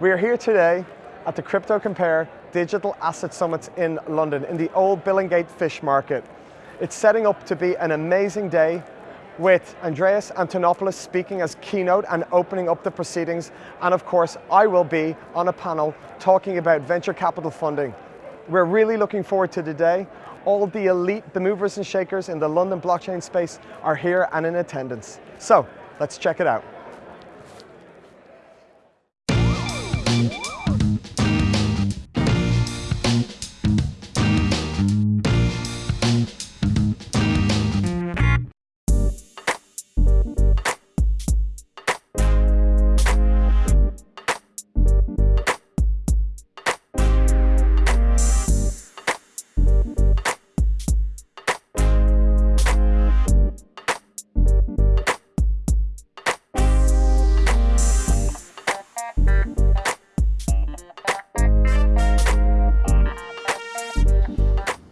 We are here today at the CryptoCompare Digital Asset Summit in London, in the old Billingsgate Fish Market. It's setting up to be an amazing day with Andreas Antonopoulos speaking as keynote and opening up the proceedings. And of course, I will be on a panel talking about venture capital funding. We're really looking forward to today. All the elite, the movers and shakers in the London blockchain space are here and in attendance. So, let's check it out.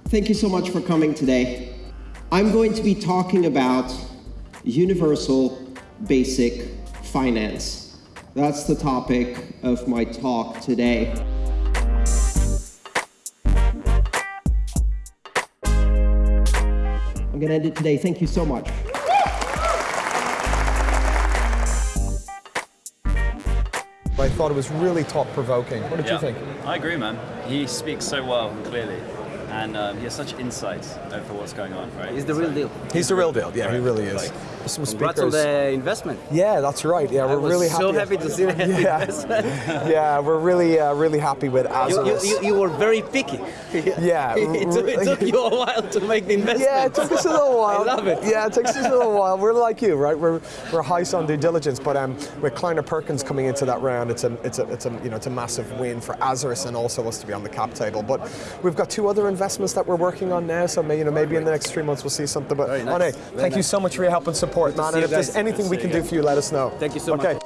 Thank you so much for coming today. I'm going to be talking about universal basic finance. That's the topic of my talk today. I'm going to end it today. Thank you so much. I thought it was really thought-provoking. What did yeah. you think? I agree, man. He speaks so well and clearly and um, he has such insights over what's going on, right? He's the real deal. He's the real deal. Yeah, he really is. Like, some Congrats on the investment. Yeah, that's right. Yeah, we're really happy. so happy to see the yeah. investment. yeah, we're really, uh, really happy with Azarus. You, you, you, were very picky. Yeah. it, took, it, took, you a while to make the investment. Yeah, it took us a little while. I love it. Yeah, it takes us a little while. We're like you, right? We're we're high on due diligence, but um, with Kleiner Perkins coming into that round, it's a it's a it's a you know it's a massive win for Azarus and also us to be on the cap table. But we've got two other investments that we're working on now, so may, you know maybe in the next three months we'll see something. But Very nice. thank nice. you so much for your help and support, Good man. And if there's anything we can do for you, let us know. Thank you so much. okay.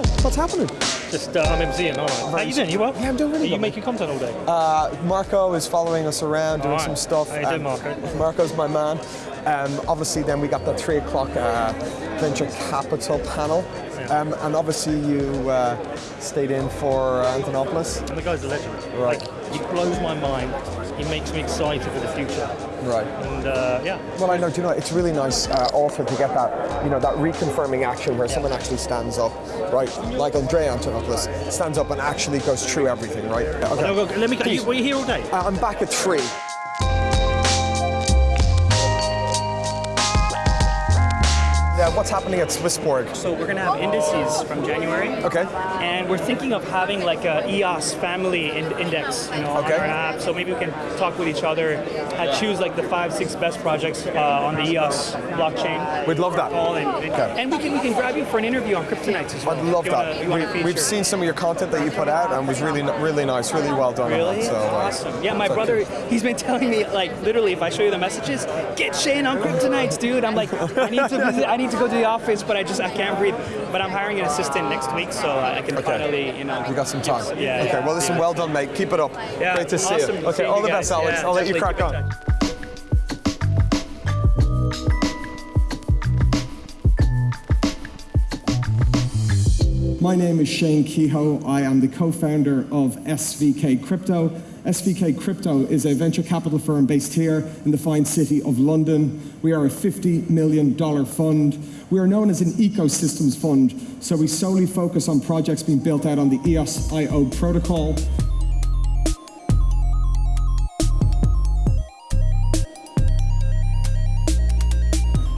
much. What's happening? Just uh, I'm MCing, aren't I? How you doing? You well? Yeah, I'm doing really Are you well. making content all day? Uh, Marco is following us around, doing All right. some stuff. How you doing, Marco? Marco's my man. Um, obviously, then we got that three o'clock uh, venture capital panel, um, and obviously you uh, stayed in for uh, Antonopoulos. And the guy's a legend. Right. Like, he blows my mind. He makes me excited for the future. Right. And uh, yeah. Well, I know. Do you know? It's really nice uh, also to get that, you know, that reconfirming action where someone actually stands up, right? Like Andrea Antonopoulos stands up and actually goes through everything, right? Okay. No, let me. Are you, were you here all day? Uh, I'm back at three. Yeah, what's happening at Swissborg? So we're going to have indices from January. Okay. And we're thinking of having like a EOS family in- index, you know, Okay. on our app. So maybe we can talk with each other and choose like the five, six best projects uh, on the EOS blockchain. We'd love that. All in. And, Okay. and we can we can grab you for an interview on Kryptonites as well. I'd love that. Wanna, we, we've seen some of your content that you put out, and it was really, really nice, really well done. Really? that, so, uh, awesome. Yeah, my so- brother, he's been telling me like literally if I show you the messages, get Shane on Kryptonites, dude. I'm like, I need to visit, I need to go to the office, but I just I can't breathe. But I'm hiring an assistant next week, so I can Okay. finally, you know. We got some time. Yeah. Okay. Well, listen. yeah. Well done, mate. Keep it up. Yeah, Great to see awesome you. Okay. seeing all you the best. Alex. Yeah, I'll let you crack on. My name is Shane Kehoe. I am the co-founder of SVK Crypto. SVK Crypto is a venture capital firm based here in the fine city of London. We are a $50 million fund. We are known as an ecosystems fund, so we solely focus on projects being built out on the E EOS.io protocol.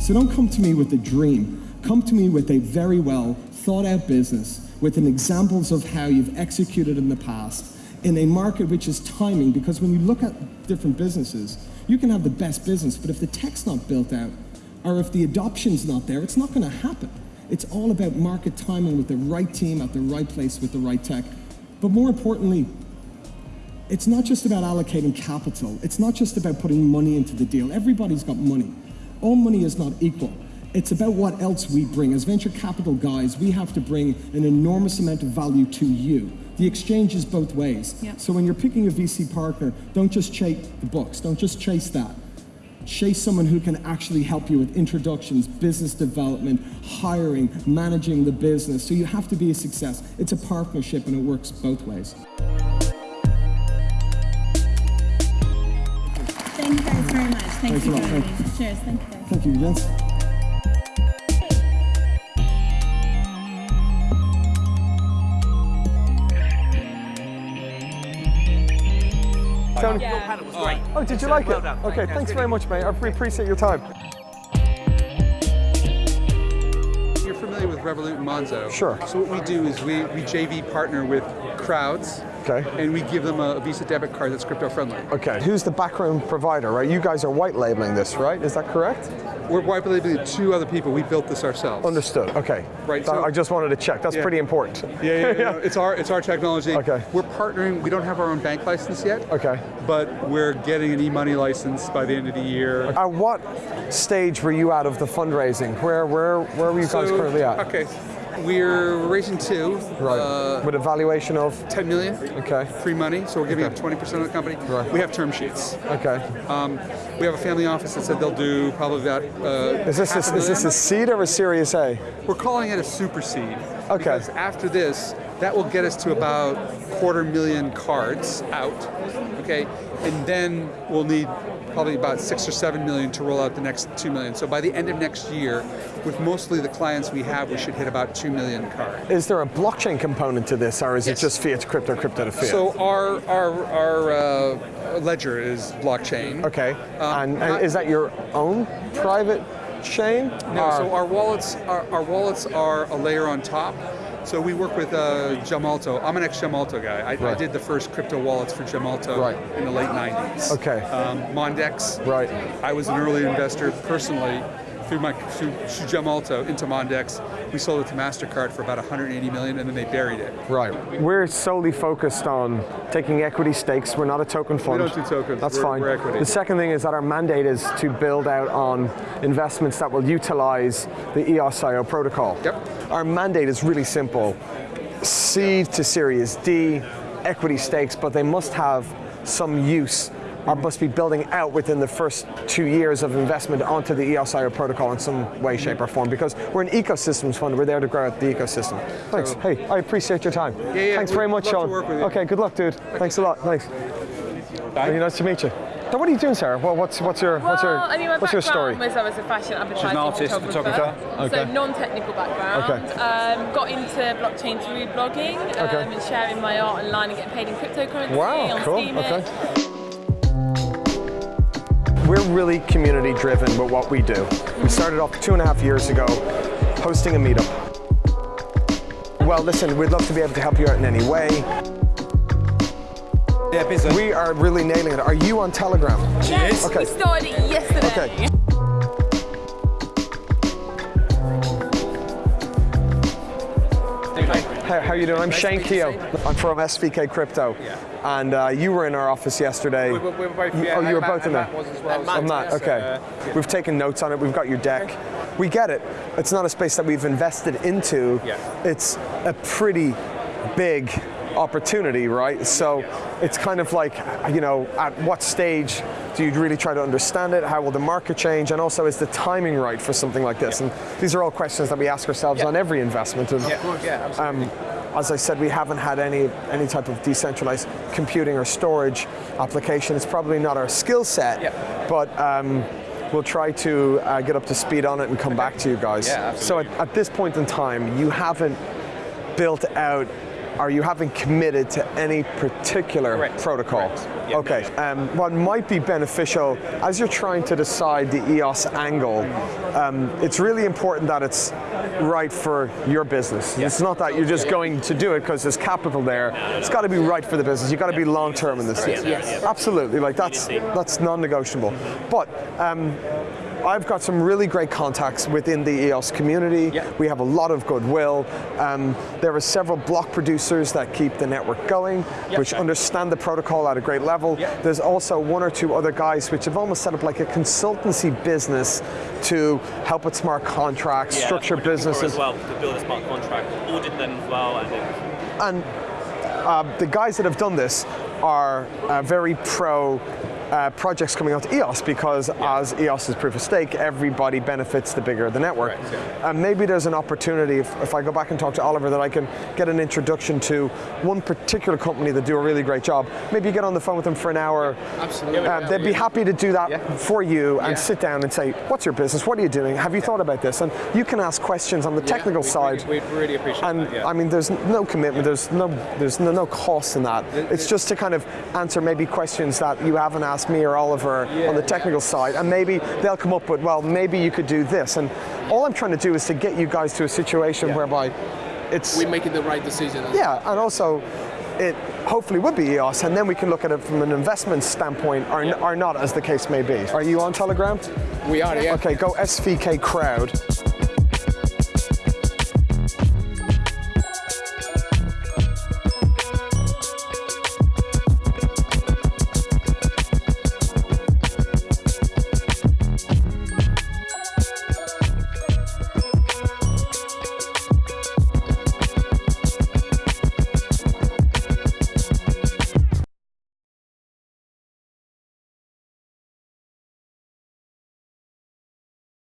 So don't come to me with a dream. Come to me with a very well thought out business with examples of how you've executed in the past in a market which is timing because when you look at different businesses, you can have the best business, but if the tech's not built out or if the adoption's not there, it's not going to happen. It's all about market timing with the right team at the right place with the right tech. But more importantly, it's not just about allocating capital. It's not just about putting money into the deal. Everybody's got money. All money is not equal. It's about what else we bring. As venture capital guys, we have to bring an enormous amount of value to you. The exchange is both ways. Yeah. So when you're picking a VC partner, don't just chase the books. Don't just chase that. chase someone who can actually help you with introductions, business development, hiring, managing the business. So you have to be a success. It's a partnership and it works both ways. Thank you guys very much. Thank Thanks a you, lot. Gary. Thank Cheers. Thank you. guys. Thank you, gents. Tony, That was oh, did you like Well it? done. Okay, Yeah, thanks very much, mate. I really appreciate your time. You're familiar with Revolut and Monzo. Sure. So what we do is we, we JV partner with crowds. Okay. And we give them a Visa debit card that's crypto friendly. Okay, who's the backroom provider, right? You guys are white labeling this, right? Is that correct? We're white labeling two other people. We built this ourselves. Understood. Okay. Right, so- I just wanted to check. That's Yeah. pretty important. Yeah, yeah, yeah. no, it's our it's our technology. Okay. We're partnering. We don't have our own bank license yet. Okay. But we're getting an e-money license by the end of the year. At what stage were you out of the fundraising? Where where where were you guys So- currently at? Okay. We're raising two. Right. Uh, With a valuation of 10 million. Okay. Free money. So we're giving Okay. up 20% of the company. Right. We have term sheets. Okay. Um, we have a family office that said they'll do probably about. Uh, Is this a, a is this a seed or a Series A? We're calling it a super seed. Okay. Because after this, that will get us to about quarter million cards out. Okay. And then we'll need probably about six or seven million to roll out the next two million. So by the end of next year, with mostly the clients we have, we should hit about two million cards. Is there a blockchain component to this, or is Yes. it just fiat to crypto, crypto to fiat? So our our our uh, ledger is blockchain. okay. Um, and, and is that your own private chain? No, Or- so our wallets, our, our wallets are a layer on top. So we work with uh, Gemalto. I'm an ex-Gemalto guy. I, I did the first crypto wallets for Gemalto Right. in the late 90s. Okay. Um, Mondex. Right. I was an early investor personally through my through, Gemalto into Mondex. We sold it to Mastercard for about 180 million, and then they buried it. Right. We're solely focused on taking equity stakes. We're not a token fund. We don't do tokens. That's We're- fine. we're equity. The second thing is that our mandate is to build out on investments that will utilize the EOS.IO protocol. Yep. Our mandate is really simple. Seed to Series D, equity stakes, but they must have some use must be building out within the first two years of investment onto the EOS.IO protocol in some way, shape, or form because we're an ecosystems fund. We're there to grow out the ecosystem. Thanks. So- hey, I appreciate your time. yeah, yeah, Thanks very much, love to Sean. work with you. Okay, good luck, dude. Thanks a lot. Thanks. Very nice to meet you. So what are you doing, Sarah? Well, what's what's your what's your Well, I mean, my what's your story? background was I was a fashion advertising an artist, photographer. photographer. Okay. So non-technical background. Okay. Um, got into blockchain through blogging um, Okay. and sharing my art online and getting paid in cryptocurrency Wow, on cool. Steemit. Okay. We're really community driven with what we do. We started off two and a half years ago hosting a meetup. Well, listen, we'd love to be able to help you out in any way. Yeah. We are really nailing it. Are you on Telegram? Yes, Okay. we started yesterday. Okay. Hey, how you doing? I'm Shane Keogh. I'm from SVK Crypto. And uh, you were in our office yesterday. We were- we were both- You- yeah, oh, you were both in there. Matt was as well, so- Matt, so, okay. uh, yeah. We've taken notes on it. We've got your deck. We get it. It's not a space that we've invested into. Yeah. It's a pretty big opportunity, right? So it's kind of like, you know, at what stage do you really try to understand it? How will the market change? And also, is the timing right for something like this? And these are all questions that we ask ourselves on every investment. And, Yeah, absolutely. um, as I said, we haven't had any any type of decentralized computing or storage application. It's probably not our skill set, Yeah. but um, we'll try to uh, get up to speed on it and come back to you guys. Yeah, so at, at this point in time, you haven't built out or you haven't committed to any particular Correct. protocol. Correct. Yeah. okay. Um, what might be beneficial as you're trying to decide the EOS angle, um, it's really important that it's right for your business. It's not that you're just going to do it because there's capital there. It's got to be right for the business. You've got to be long term in this. Yes. Absolutely. Like that's that's non-negotiable. But um, I've got some really great contacts within the EOS community. Yeah. We have a lot of goodwill. Um, there are several block producers that keep the network going, which understand the protocol at a great level. Yeah. There's also one or two other guys which have almost set up like a consultancy business to help with smart contracts, structure businesses. as well to build a smart contract, audit them as well, and And uh, the guys that have done this are uh, very pro uh, projects coming out to EOS because as EOS is proof of stake, everybody benefits the bigger the network. And maybe there's an opportunity if, if I go back and talk to Oliver that I can get an introduction to one particular company that do a really great job. Maybe you get on the phone with them for an hour. Absolutely. Uh, they'd be happy to do that for you and Yeah. sit down and say, what's your business? What are you doing? Have you thought about this? And you can ask questions on the technical we'd side. really- we'd really appreciate and that, yeah. I mean, there's no commitment. There's no there's no, no cost in that. It's just to kind of answer maybe questions that you haven't asked me or Oliver on the technical side, and maybe they'll come up with, well, maybe you could do this. And all I'm trying to do is to get you guys to a situation whereby it's We're making the right decision. yeah, and also it hopefully would be EOS, and then we can look at it from an investment standpoint, or, or not, as the case may be. Are you on Telegram? We are, yeah. Okay, go SVK Crowd.